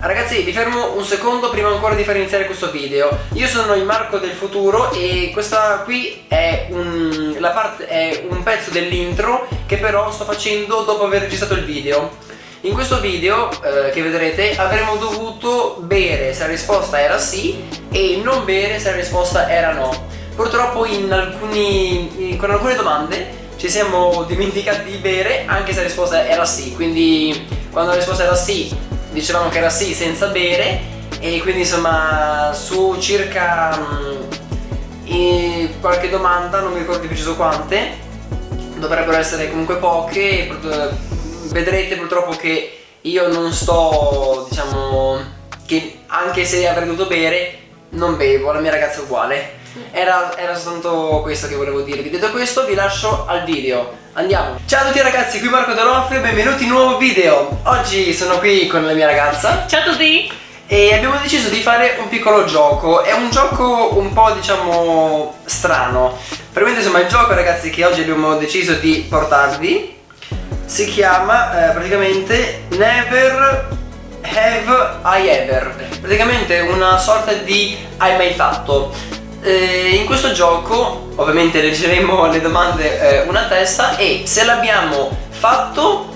ragazzi vi fermo un secondo prima ancora di far iniziare questo video. Io sono il Marco del futuro e questa qui è un, la parte, è un pezzo dell'intro che però sto facendo dopo aver registrato il video. In questo video eh, che vedrete avremmo dovuto bere se la risposta era sì e non bere se la risposta era no. Purtroppo alcuni, in, con alcune domande ci siamo dimenticati di bere anche se la risposta era sì. Quindi quando la risposta era sì dicevamo che era sì senza bere e quindi insomma su circa mh, qualche domanda, non mi ricordo di preciso quante, dovrebbero essere comunque poche, vedrete purtroppo che io non sto, diciamo, che anche se avrei dovuto bere, non bevo, la mia ragazza è uguale. Era, era soltanto questo che volevo dirvi. Detto questo vi lascio al video. Andiamo. Ciao a tutti ragazzi, qui Marco D'Onofrio benvenuti in un nuovo video. Oggi sono qui con la mia ragazza. Ciao a tutti. E abbiamo deciso di fare un piccolo gioco. È un gioco un po' diciamo strano. Praticamente insomma il gioco ragazzi che oggi abbiamo deciso di portarvi Si chiama eh, praticamente Never Have I Ever. Praticamente una sorta di hai mai fatto eh, in questo gioco ovviamente leggeremo le domande eh, una testa e se l'abbiamo fatto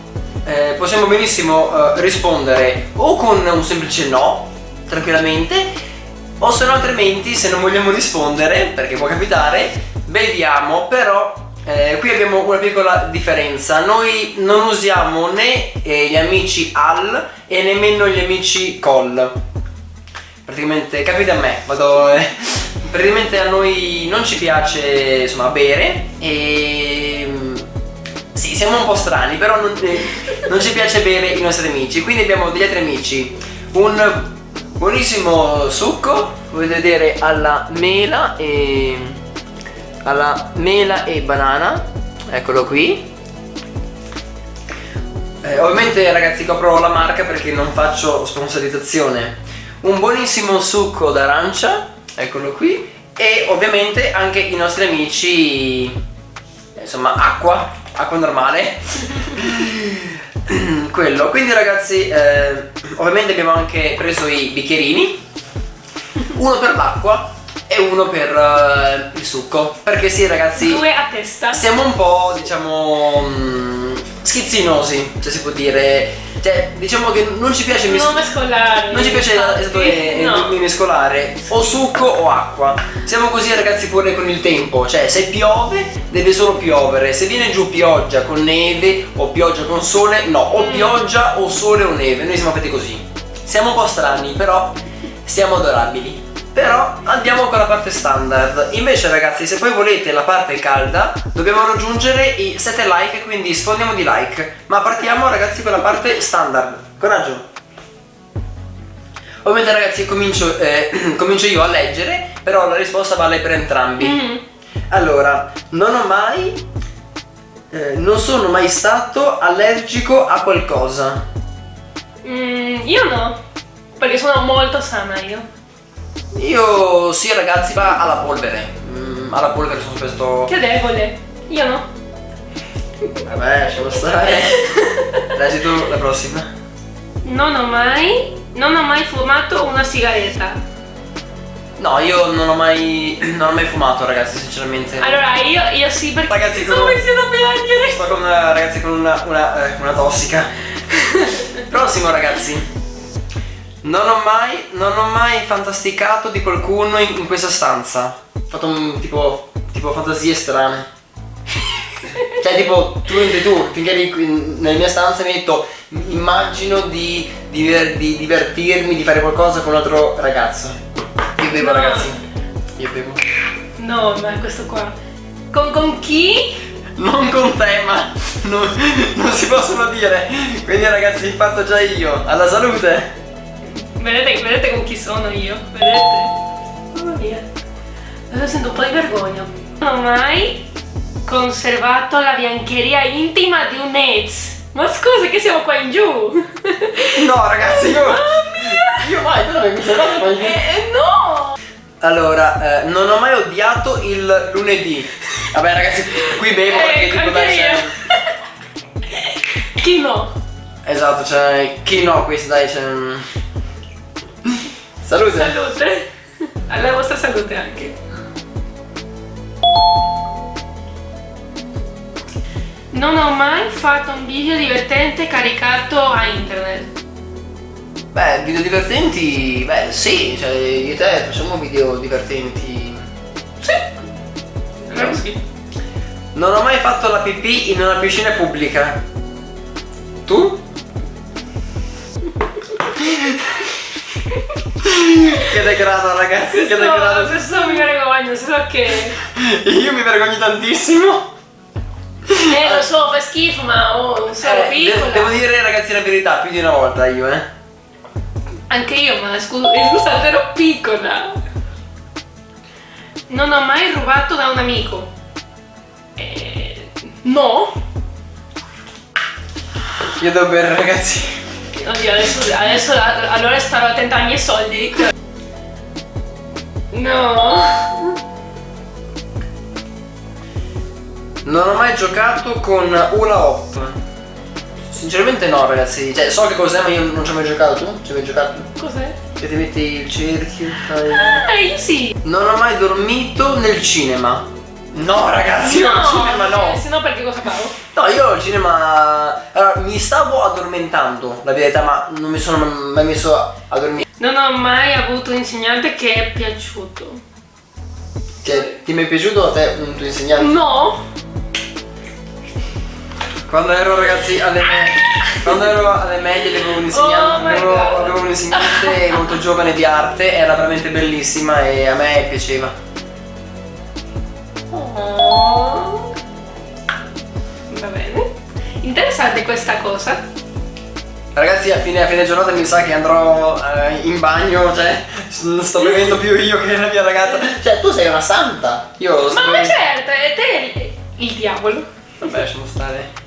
eh, possiamo benissimo eh, rispondere o con un semplice no tranquillamente o se no altrimenti se non vogliamo rispondere perché può capitare beviamo però eh, qui abbiamo una piccola differenza. Noi non usiamo né eh, gli amici al e nemmeno gli amici col. Praticamente capite a me vado praticamente a noi non ci piace insomma bere e sì siamo un po' strani però non, eh, non ci piace bere i nostri amici. Quindi abbiamo degli altri amici. Un buonissimo succo potete vedere alla mela e alla mela e banana. Eccolo qui. Eh, ovviamente ragazzi copro la marca perché non faccio sponsorizzazione. Un buonissimo succo d'arancia eccolo qui. E ovviamente anche i nostri amici insomma acqua acqua normale. Quello. Quindi ragazzi eh, ovviamente abbiamo anche preso i bicchierini. Uno per l'acqua e uno per uh, il succo. Perché sì ragazzi due a testa. siamo un po' diciamo mh, schizzinosi se si può dire cioè, diciamo che non ci piace non mescolare. Non ci piace esatto, no. mescolare o succo o acqua. Siamo così ragazzi pure con il tempo. Cioè, se piove, deve solo piovere. Se viene giù pioggia con neve o pioggia con sole, no, o mm. pioggia o sole o neve. Noi siamo fatti così. Siamo un po' strani, però siamo adorabili. Però andiamo con la parte standard. Invece ragazzi se poi volete la parte calda Dobbiamo raggiungere i 7 like Quindi sfondiamo di like. Ma partiamo ragazzi con la parte standard. Coraggio. Ovviamente ragazzi comincio, eh, comincio io a leggere Però la risposta vale per entrambi. Mm. Allora Non ho mai eh, Non sono mai stato allergico a qualcosa. Mm, Io no Perché sono molto sana io io sì ragazzi, va alla polvere. Mm, alla polvere sono spesso... Che debole. Io no. Vabbè, lasciamo stare. Leggi tu la prossima. Non ho mai... Non ho mai fumato una sigaretta. No, io non ho mai... Non ho mai fumato ragazzi, sinceramente. Allora, io, io sì perché... Ragazzi, sto iniziando a piangere. Sto con una, ragazzi con una, una, eh, una tossica. Prossimo ragazzi. Non ho mai, non ho mai fantasticato di qualcuno in, in questa stanza. Ho fatto un tipo, tipo fantasie strane. cioè tipo tu entri tu, finché eri nella mia stanza mi hai detto immagino di, di, di, divertirmi, di fare qualcosa con un altro ragazzo. Io bevo no. ragazzi. Io bevo. No, ma questo qua. Con, con chi? Non con te, ma non, non si possono dire. Quindi ragazzi, fatto già io. Alla salute! Vedete, vedete con chi sono io? Vedete? Mamma mia. Adesso sento un po' di vergogna. Non ho mai conservato la biancheria intima di un ex. Ma scusa che siamo qua in giù. No ragazzi, io... Mamma mia. Io mai, tu non hai conservato qua in giù. Eh, no! Allora, eh, non ho mai odiato il lunedì. Vabbè ragazzi, qui bevo eh, perché tipo dai Chi no? Esatto, cioè, chi no questo dai, cioè... Salute. Salute. Alla vostra salute anche. Non ho mai fatto un video divertente caricato a internet. Beh, video divertenti, beh sì, cioè io e te facciamo video divertenti. Sì. Allora sì. Non ho mai fatto la pipì in una piscina pubblica. Tu? che degrado ragazzi, che Questo, degrado. questo mi vergogno, solo che... Io mi vergogno tantissimo. Eh, lo so, fa schifo, ma oh, sono Eh, piccola. de- devo dire ragazzi la verità più di una volta io, eh. Anche io, ma scusa, eh, scusate, ero piccola. Non ho mai rubato da un amico. Eh, no. Io devo bere ragazzi. Oddio, adesso, adesso allora starò attenta ai miei soldi. No. Non ho mai giocato con Hula Hop. Sinceramente no ragazzi, cioè so che cos'è ma io non ci ho mai giocato, tu? Ci hai mai giocato? Cos'è? Che ti metti il cerchio, fai... Eh, io sì. Non ho mai dormito nel cinema. No ragazzi, io al cinema no. Se no perché cosa favo? No, io al cinema... Allora, mi stavo addormentando, la verità, ma non mi sono mai messo a dormire. Non ho mai avuto un insegnante che è piaciuto. Cioè, ti è mai piaciuto a te un tuo insegnante? No. Quando ero ragazzi alle medie, quando ero alle medie avevo un insegnante, Oh avevo un insegnante molto giovane di arte, era veramente bellissima e a me piaceva. Oh. Va bene. Interessante questa cosa. Ragazzi a fine, a fine giornata mi sa che andrò eh, in bagno, cioè non sto bevendo più io che la mia ragazza. Cioè tu sei una santa. Io sto Ma bevendo- certo, e te il, diavolo. Vabbè, lasciamo stare.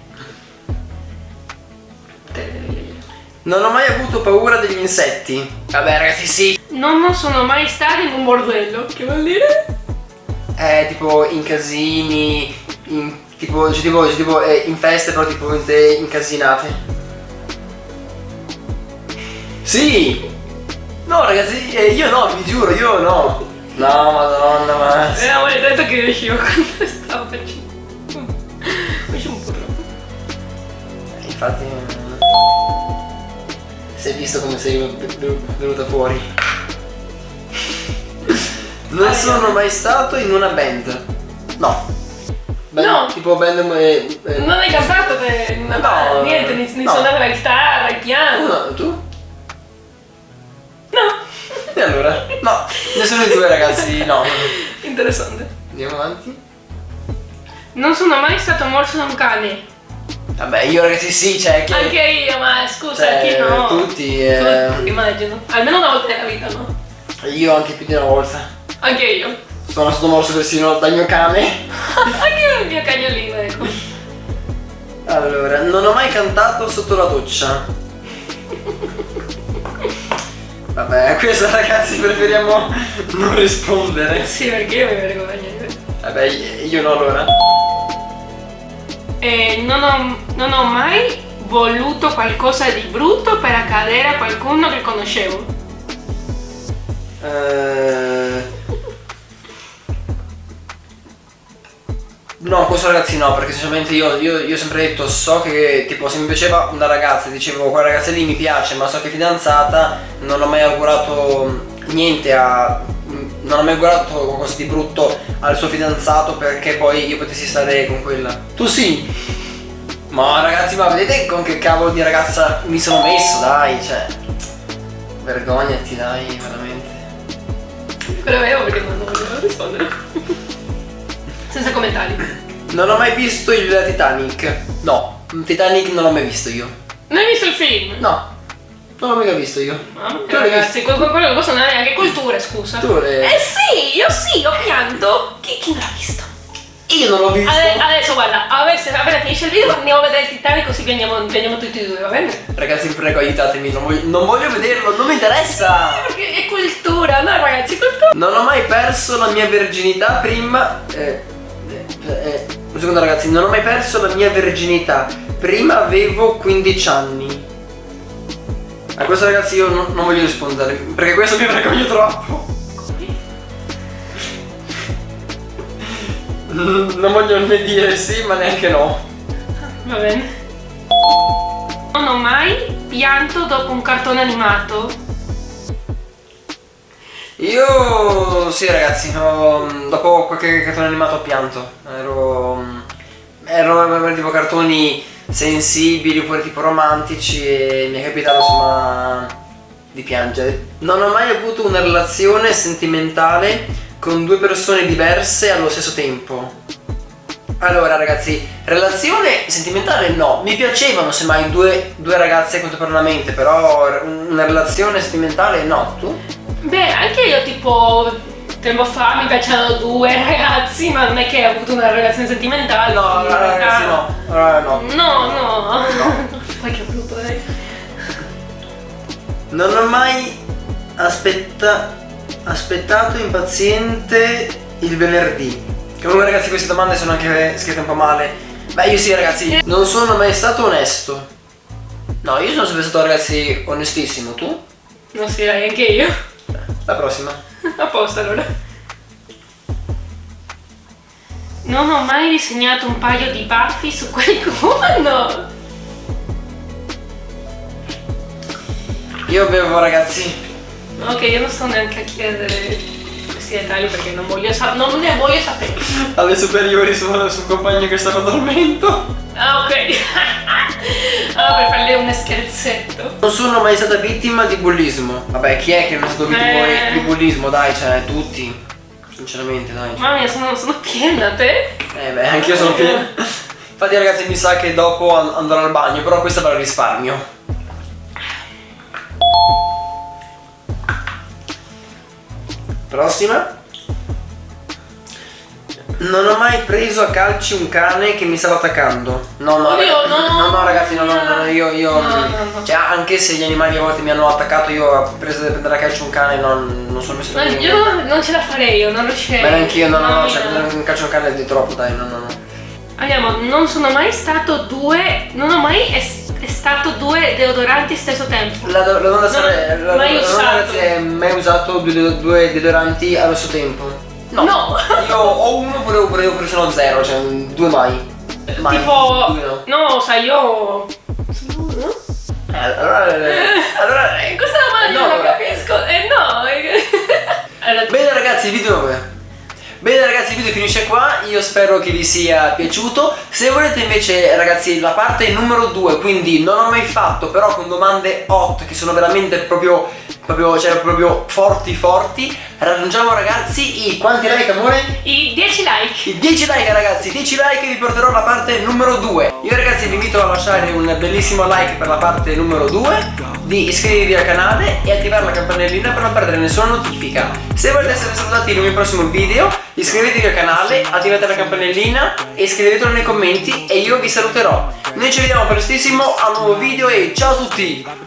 Non ho mai avuto paura degli insetti. Vabbè ragazzi sì. Non sono mai stata in un bordello. Che vuol dire? Eh, tipo in casini, in, tipo, cioè, tipo, cioè, tipo eh, in feste però tipo in te incasinate. Sì! No ragazzi, eh, io no, vi giuro, io no. No, madonna, ma... Eh, avevo detto che riuscivo quando stavo facendo. Faccio un po' troppo. Infatti... eh, Si è visto come sei ven- venuta fuori. Non sono mai stato in una band. No. Band- No. Tipo band... eh, eh, Non hai cantato te, una No, banda, niente, ni, ni no. suonare la chitarra, il piano. No, tu? No. E allora? No, nessuno di due ragazzi, no. Interessante. Andiamo avanti. Non sono mai stato morso da un cane. Vabbè, io ragazzi sì, cioè che... Anche io, ma scusa, Cioè, chi no? tutti, eh. Tutti, immagino. Almeno una volta nella vita, no? Io anche più di una volta. Anche io. Sono stato morso persino dal mio cane. Anche il mio cagnolino, ecco. Allora, non ho mai cantato sotto la doccia. Vabbè, questa ragazzi preferiamo non rispondere. Sì, perché io mi vergogno. Vabbè, io no allora. E non ho, non ho mai voluto qualcosa di brutto per accadere a qualcuno che conoscevo. Eh... No, questo ragazzi no, perché sinceramente io, ho sempre detto, so che tipo se mi piaceva una ragazza, dicevo quella ragazza lì mi piace, ma so che è fidanzata, non ho mai augurato niente a... non ho mai augurato qualcosa di brutto al suo fidanzato perché poi io potessi stare con quella. Tu sì? Ma ragazzi, ma vedete con che cavolo di ragazza mi sono messo, dai, cioè... Vergognati, dai, veramente. Quello avevo perché non volevo rispondere. Senza commentari. Non ho mai visto il Titanic. No, Titanic non l'ho mai visto io. Non hai visto il film? No, non l'ho mica visto io. Mamma Tu mia, ragazzi, que- que- quello che posso andare anche culture, scusa. Tu le- Eh sì, io sì, ho pianto. Chi, chi non l'ha visto? Io non l'ho visto. Ade- adesso guarda, adesso, appena finisce il video andiamo a vedere il Titanic così piangiamo, piangiamo tutti e due, va bene? Ragazzi, prego, aiutatemi. Non voglio, non voglio vederlo, non mi interessa. Perché è cultura, no ragazzi, cultura. Non ho mai perso la mia verginità prima. Eh, eh, eh, un secondo, ragazzi, non ho mai perso la mia verginità. Prima avevo 15 anni. A questo ragazzi io non, non voglio rispondere, perché questo mi vergogno troppo. Non voglio né dire sì, ma neanche no. Va bene. Non ho mai pianto dopo un cartone animato. Io sì ragazzi, ho- dopo qualche cartone animato ho pianto. Ero. Ero tipo cartoni sensibili oppure tipo romantici e mi è capitato insomma di piangere. Non ho mai avuto una relazione sentimentale con due persone diverse allo stesso tempo. Allora ragazzi, relazione sentimentale no, mi piacevano semmai due, due ragazze contemporaneamente, però una relazione sentimentale no, tu? Beh, anche io tipo tempo fa mi piacevano due ragazzi, ma non è che ho avuto una relazione sentimentale. No, quindi- ragazzi no, no. No, no. No. Poi che brutto, dai. Non ho mai aspetta- aspettato impaziente il venerdì. Comunque ragazzi queste domande sono anche scritte un po' male. Beh io sì ragazzi, non sono mai stato onesto. No, io sono sempre stato ragazzi onestissimo, tu? Non si dai, anche io. La prossima. A posto allora. Non ho mai disegnato un paio di baffi su qualcuno. Io bevo ragazzi. Ok, io non sto neanche a chiedere questi dettagli perché non voglio non ne voglio sapere. Alle superiori sono su un compagno che stava dormendo. Ah, ok. ah, per farle un scherzetto. Non sono mai stata vittima di bullismo. Vabbè, chi è che non è stato vittima Eh. di bullismo? Dai, cioè, tutti. Sinceramente, dai. Mamma mia, sono, sono piena te. Eh beh, anche io sono pieno. Infatti ragazzi mi sa che dopo an- andrò al bagno, però questa ve la risparmio. Prossima. Non ho mai preso a calci un cane che mi stava attaccando. No, no, ragazzi, no. no, no, ragazzi, no, no, no, io, io No, no. Cioè, anche se gli animali a volte mi hanno attaccato, io ho preso da prendere a calcio un cane, non, non sono messo Ma io non ce la farei, io non riuscirei. Ma neanche io, no, no, cioè prendere un calcio un cane è di troppo, dai, no, no, no. Andiamo, non sono mai stato due. Non ho mai è stato due deodoranti stesso tempo. La, do- la domanda Non la, mai la usato. ragazzi, è mai usato due, due deodoranti allo stesso tempo? No. Io ho uno oppure, oppure, oppure sono zero, cioè due mai. Mai. tipo. Due no. No, sai, io. Uno? Eh, allora, eh, allora questa domanda no, non la capisco. Eh no. Allora, Bene ragazzi, il video dove? Bene ragazzi, il video finisce qua, io spero che vi sia piaciuto. Se volete invece ragazzi la parte numero 2, quindi non ho mai fatto, però con domande hot che sono veramente proprio, proprio, cioè proprio forti forti, raggiungiamo ragazzi i quanti like amore? I 10 like. I 10 like ragazzi, 10 like e vi porterò alla parte numero 2 Io ragazzi vi invito a lasciare un bellissimo like per la parte numero 2 Di iscrivervi al canale e attivare la campanellina per non perdere nessuna notifica. Se volete essere salutati in un mio prossimo video Iscrivetevi al canale, attivate la campanellina e scrivetelo nei commenti e io vi saluterò. Noi ci vediamo prestissimo a un nuovo video e ciao a tutti